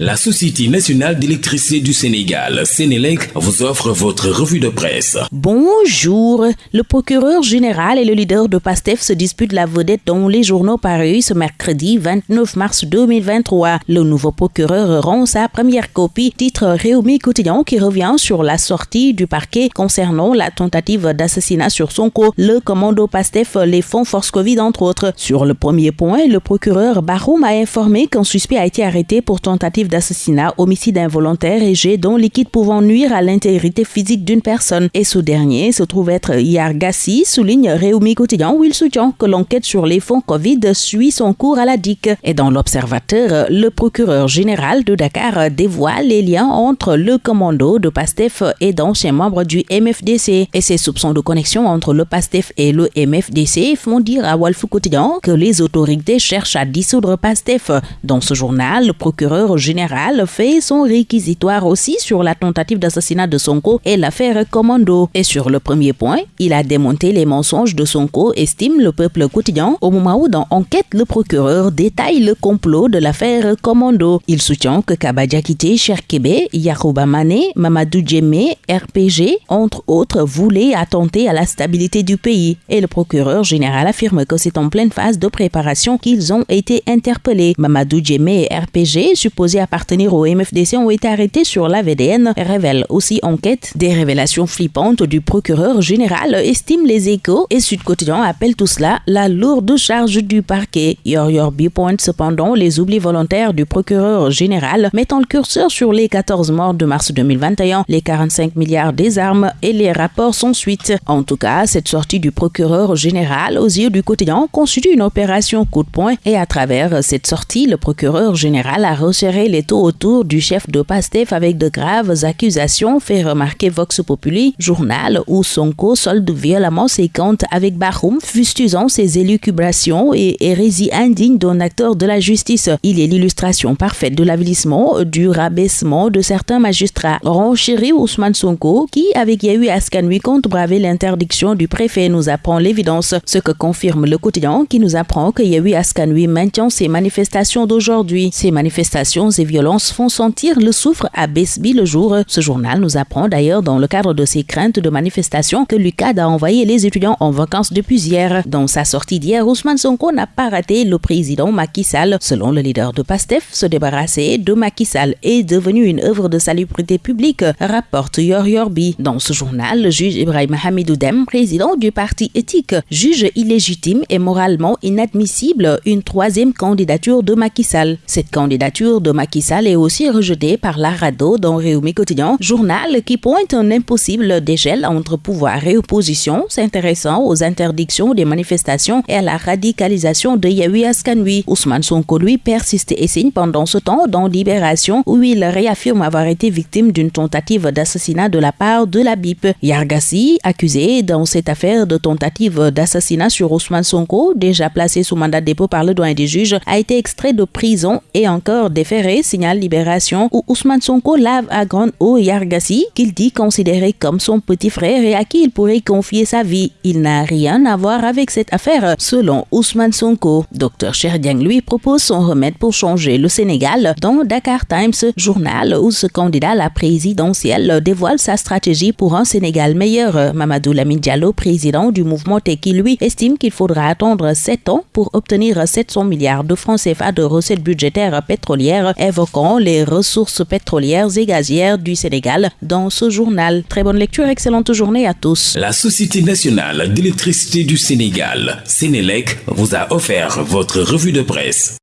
La Société nationale d'électricité du Sénégal, Sénélec, vous offre votre revue de presse. Bonjour. Le procureur général et le leader de PASTEF se disputent la vedette dans les journaux parus ce mercredi 29 mars 2023. Le nouveau procureur rend sa première copie, titre Réumi Quotidien, qui revient sur la sortie du parquet concernant la tentative d'assassinat sur son co, le commando PASTEF, les fonds Force Covid, entre autres. Sur le premier point, le procureur Baroum a informé qu'un suspect a été arrêté pour tentative d'assassinat, homicide involontaire et jet dont liquide pouvant nuire à l'intégrité physique d'une personne. Et ce dernier se trouve être Yargassi, souligne Réumi Quotidien où il soutient que l'enquête sur les fonds Covid suit son cours à la DIC. Et dans l'Observateur, le procureur général de Dakar dévoile les liens entre le commando de PASTEF et d'anciens membres du MFDC. Et ses soupçons de connexion entre le PASTEF et le MFDC font dire à Wolf Quotidien que les autorités cherchent à dissoudre PASTEF. Dans ce journal, le procureur général général fait son réquisitoire aussi sur la tentative d'assassinat de Sonko et l'affaire Commando. Et sur le premier point, il a démonté les mensonges de Sonko, estime le peuple quotidien, au moment où dans Enquête, le procureur détaille le complot de l'affaire Commando. Il soutient que Kabadja Kité, Cherkebe, Yarouba Mane, Mamadou Djemé, RPG, entre autres, voulaient attenter à la stabilité du pays. Et le procureur général affirme que c'est en pleine phase de préparation qu'ils ont été interpellés. Mamadou Djemé et RPG, supposés appartenir au MFDC ont été arrêtés sur la VDN, révèle aussi enquête. Des révélations flippantes du procureur général estime les échos et Sud Quotidien appelle tout cela la lourde charge du parquet. Yor Yor pointe cependant les oublis volontaires du procureur général, mettant le curseur sur les 14 morts de mars 2021, les 45 milliards des armes et les rapports sans suite. En tout cas, cette sortie du procureur général aux yeux du quotidien constitue une opération coup de poing et à travers cette sortie, le procureur général a resserré les taux autour du chef de PASTEF avec de graves accusations, fait remarquer Vox Populi, journal où Sonko solde violemment ses comptes avec Bahoum, fustusant ses élucubrations et hérésie indigne d'un acteur de la justice. Il est l'illustration parfaite de l'avilissement, du rabaissement de certains magistrats. Renchéri Ousmane Sonko, qui, avec Yahu Askanui, compte braver l'interdiction du préfet, nous apprend l'évidence. Ce que confirme le quotidien qui nous apprend que Yahu Askanui maintient ses manifestations d'aujourd'hui. Ces manifestations violences font sentir le souffre à Besby le jour. Ce journal nous apprend d'ailleurs dans le cadre de ses craintes de manifestation que l'UCAD a envoyé les étudiants en vacances depuis hier. Dans sa sortie d'hier, Ousmane Sonko n'a pas raté le président Macky Sall. Selon le leader de PASTEF, se débarrasser de Macky Sall est devenu une œuvre de salubrité publique, rapporte Yor Yorbi. Dans ce journal, le juge Ibrahim Hamidou Dem, président du parti éthique, juge illégitime et moralement inadmissible une troisième candidature de Macky Sall. Cette candidature de Macky Sall est aussi rejeté par l'Arado dans Réumi Quotidien, journal qui pointe un impossible dégel entre pouvoir et opposition, s'intéressant aux interdictions des manifestations et à la radicalisation de Yahui Askanui. Ousmane Sonko, lui, persiste et signe pendant ce temps dans Libération, où il réaffirme avoir été victime d'une tentative d'assassinat de la part de la BIP. Yargassi, accusé dans cette affaire de tentative d'assassinat sur Ousmane Sonko, déjà placé sous mandat de dépôt par le doyen des juges, a été extrait de prison et encore déféré signale Libération où Ousmane Sonko lave à grande eau Yargassi, qu'il dit considéré comme son petit frère et à qui il pourrait confier sa vie. Il n'a rien à voir avec cette affaire, selon Ousmane Sonko. Dr Sherdiang lui propose son remède pour changer le Sénégal dans Dakar Times, journal où ce candidat à la présidentielle dévoile sa stratégie pour un Sénégal meilleur. Mamadou Lamine Diallo, président du mouvement Teki, lui, estime qu'il faudra attendre 7 ans pour obtenir 700 milliards de francs CFA de recettes budgétaires pétrolières, évoquant les ressources pétrolières et gazières du Sénégal dans ce journal. Très bonne lecture, excellente journée à tous. La Société nationale d'électricité du Sénégal, Sénélec, vous a offert votre revue de presse.